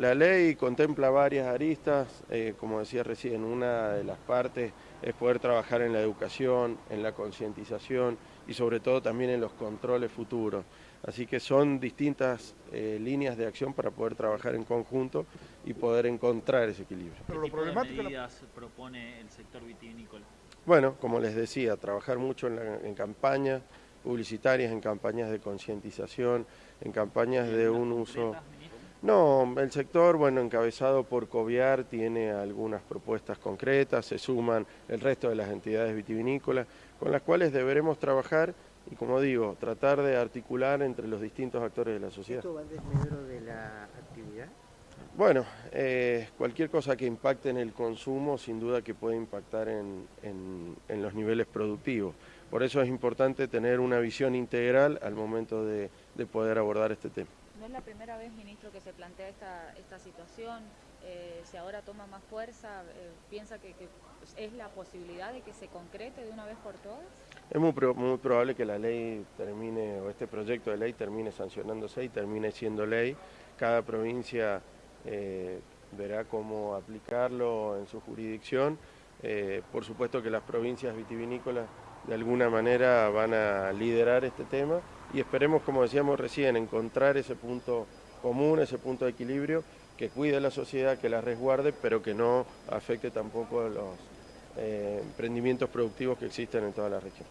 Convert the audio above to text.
la ley contempla varias aristas, eh, como decía recién, una de las partes es poder trabajar en la educación, en la concientización y sobre todo también en los controles futuros. Así que son distintas eh, líneas de acción para poder trabajar en conjunto y poder encontrar ese equilibrio. Pero ¿Qué tipo de medidas propone el sector vitivinícola? Bueno, como les decía, trabajar mucho en, en campañas publicitarias, en campañas de concientización, en campañas de un uso... No, el sector, bueno, encabezado por COVIAR, tiene algunas propuestas concretas, se suman el resto de las entidades vitivinícolas, con las cuales deberemos trabajar y, como digo, tratar de articular entre los distintos actores de la sociedad. ¿Esto va desmedro de la actividad? Bueno, eh, cualquier cosa que impacte en el consumo, sin duda que puede impactar en, en los niveles productivos. Por eso es importante tener una visión integral al momento de, de poder abordar este tema. No es la primera vez, ministro, que se plantea esta, esta situación. Eh, si ahora toma más fuerza, eh, ¿piensa que, es la posibilidad de que se concrete de una vez por todas? Es muy, muy probable que la ley termine, o este proyecto de ley termine sancionándose y termine siendo ley. Cada provincia eh, verá cómo aplicarlo en su jurisdicción. Eh, por supuesto que las provincias vitivinícolas de alguna manera van a liderar este tema y esperemos, como decíamos recién, encontrar ese punto común, ese punto de equilibrio que cuide la sociedad, que la resguarde, pero que no afecte tampoco a los eh, emprendimientos productivos que existen en toda la región.